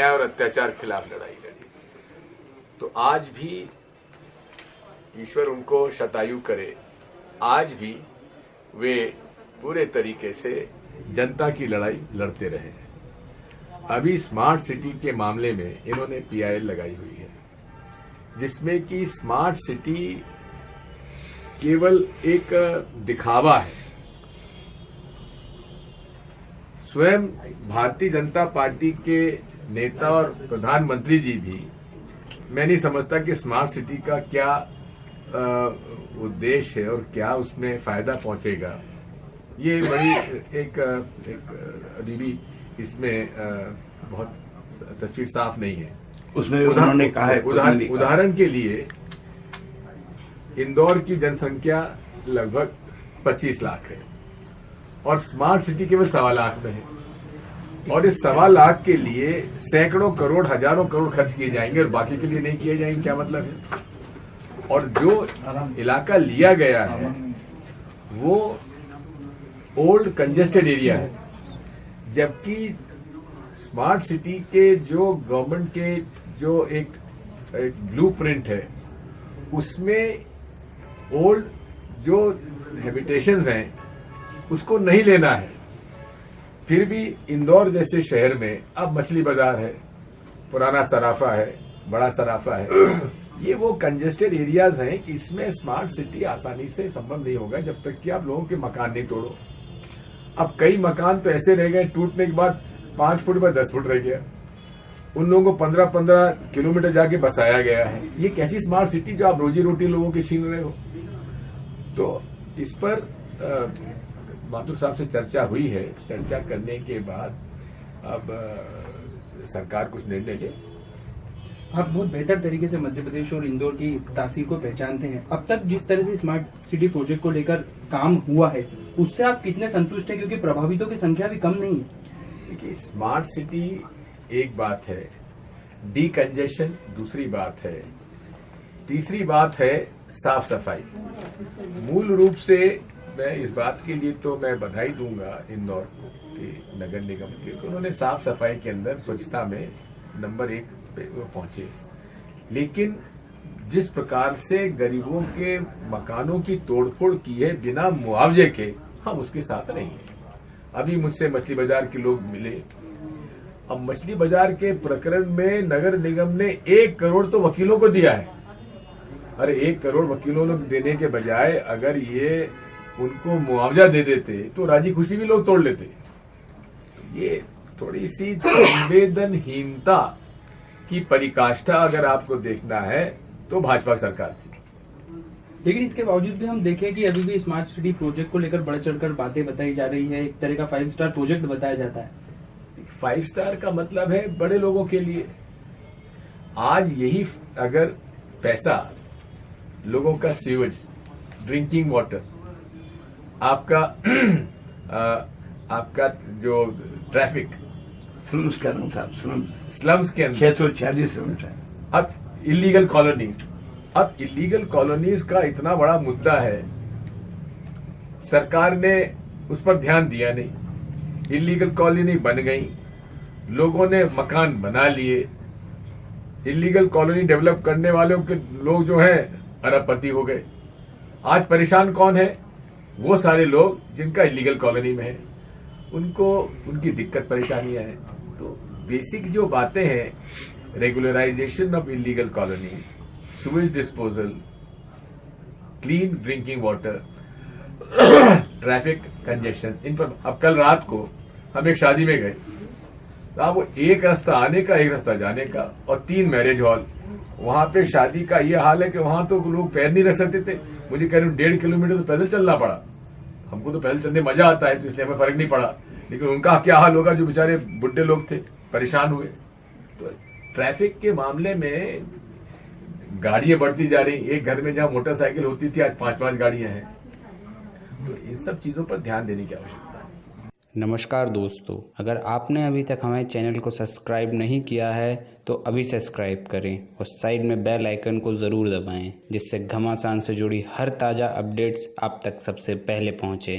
अत्याचार के खिलाफ लड़ाई लड़ी। तो आज भी ईश्वर उनको शतायु करे। आज भी वे पूरे तरीके से जनता की लड़ाई लड़ते रहे अभी स्मार्ट सिटी के मामले में इन्होंने पीआईएल लगाई हुई है, जिसमें कि स्मार्ट सिटी केवल एक दिखावा है। स्वयं भारतीय जनता पार्टी के नेता और प्रधानमंत्री जी भी मैं नहीं समझता कि स्मार्ट सिटी का क्या उद्देश्य है और क्या उसमें फ़ायदा पहुंचेगा। ये बड़ी एक एक अभी भी इसमें बहुत तस्वीर साफ़ नहीं है। उसमें उन्होंने कहा है उदाहरण उदाहरण के लिए इंदौर की जनसंख्या लगभग 25 लाख है और स्मार्ट सिटी केवल सवा लाख में है। और इस सवा लाख के लिए सैकड़ों करोड़ हज़ारों करोड़ खर्च किए जाएँगे और बाकी के लिए नहीं किए जाएँगे क्या मतलब है? और जो इलाका लिया गया है वो ओल्ड कंजेस्टेड एरिया है। जबकि स्मार्ट सिटी के जो गवर्नमेंट के जो एक, एक ब्लूप्रिंट है उसमें ओल्ड जो हैबिटेशंस हैं उसको नहीं लेना है। फिर भी इंदौर जैसे शहर में अब मछली बाज़ार है पुराना सराफा है बड़ा सराफा है। ये वो कंजेस्टेड एरियाज़ हैं कि इसमें स्मार्ट सिटी आसानी से संभव नहीं होगा जब तक कि आप लोगों के मकान नहीं तोड़ो। अब कई मकान तो ऐसे रह गए टूटने के बाद पाँच फुट बाय दस फुट रह गया। उन लोगों को पंद्रह पंद्रह किलोमीटर जाके बसाया गया है। ये कैसी स्मार्ट सिटी जो आप रोजी रोटी लोगों की छीन रहे हो? तो इस पर अ, माथुर साहब से चर्चा हुई है। चर्चा करने के बाद अब सरकार कुछ निर्णय ले। आप बहुत बेहतर तरीके से मध्य प्रदेश और इंदौर की तासीर को पहचानते हैं। अब तक जिस तरह से स्मार्ट सिटी प्रोजेक्ट को लेकर काम हुआ है उससे आप कितने संतुष्ट हैं? क्योंकि प्रभावितों की संख्या भी कम नहीं है। देखिए स्मार्ट सिटी एक बात है डी कंजेशन दूसरी बात है। तीसरी बात है साफ़ सफ़ाई। मूल रूप से मैं इस बात के लिए तो मैं बधाई दूँगा इंदौर के नगर निगम के उन्होंने साफ़ सफ़ाई के अंदर स्वच्छता में नंबर एक पे पहुँचे। लेकिन जिस प्रकार से गरीबों के मकानों की तोड़फोड़ की है बिना मुआवजे के, हम उसके साथ नहीं हैं। अभी मुझसे मछली बाज़ार के लोग मिले। अब मछली बाज़ार के प्रकरण में नगर निगम ने एक करोड़ तो वकीलों को दिया है। अरे एक करोड़ वकीलों को देने के बजाय अगर ये उनको मुआवजा दे देते तो राज़ी खुशी भी लोग तोड़ लेते। ये थोड़ी सी संवेदनहीनता की परिकाष्ठा अगर आपको देखना है तो भाजपा सरकार थी लेकिन इसके बावजूद भी हम देखें कि अभी भी स्मार्ट सिटी प्रोजेक्ट को लेकर बढ़ चढ़कर बातें बताई जा रही है। एक तरह का फाइव स्टार प्रोजेक्ट बताया जाता है। फाइव स्टार का मतलब है बड़े लोगों के लिए। आज यही अगर पैसा लोगों का सीवेज ड्रिंकिंग वाटर आपका आपका जो ट्रैफ़िक स्लम्स का नाम साहब स्लम्स स्लम्स के अंदर। छह सौ छियालीस अब इलीगल कॉलोनीज अब इलीगल कॉलोनीज का इतना बड़ा मुद्दा है सरकार ने उस पर ध्यान दिया नहीं। इलीगल कॉलोनी बन गई। लोगों ने मकान बना लिए। इलीगल कॉलोनी डेवलप करने वालों के लोग जो हैं अरबपति हो गए। आज परेशान कौन है? वो सारे लोग जिनका इलीगल कॉलोनी में है, उनको, उनकी दिक्कत परेशानियाँ हैं। तो बेसिक जो बातें हैं regularisation of illegal colonies sewage disposal clean drinking water traffic congestion इन पर अब कल रात को हम एक शादी में गए। तो आप वो एक रास्ता आने का, एक रास्ता जाने का और तीन मैरिज हॉल वहाँ पे शादी का ये हाल है कि वहाँ तो लोग पैर नहीं रख सकते थे। मुझे कह रहे डेढ़ किलोमीटर तो पैदल चलना पड़ा। हमको तो पैदल चलने मज़ा आता है तो इसलिए हमें फ़र्क नहीं पड़ा। लेकिन उनका क्या हाल होगा, जो बेचारे बुढ़े लोग थे, परेशान हुए। तो ट्रैफ़िक के मामले में गाड़ियाँ बढ़ती जा रही एक घर में जहाँ मोटरसाइकिल होती थी, आज पाँच पाँच गाड़ियाँ हैं। तो इन सब चीज़ों पर ध्यान देने की आवश्यकता नमस्कार दोस्तों, अगर आपने अभी तक हमारे चैनल को सब्सक्राइब नहीं किया है तो अभी सब्सक्राइब करें और साइड में बेल आइकन को ज़रूर दबाएँ, जिससे घमासान से जुड़ी हर ताज़ा अपडेट्स आप तक सबसे पहले पहुँचे।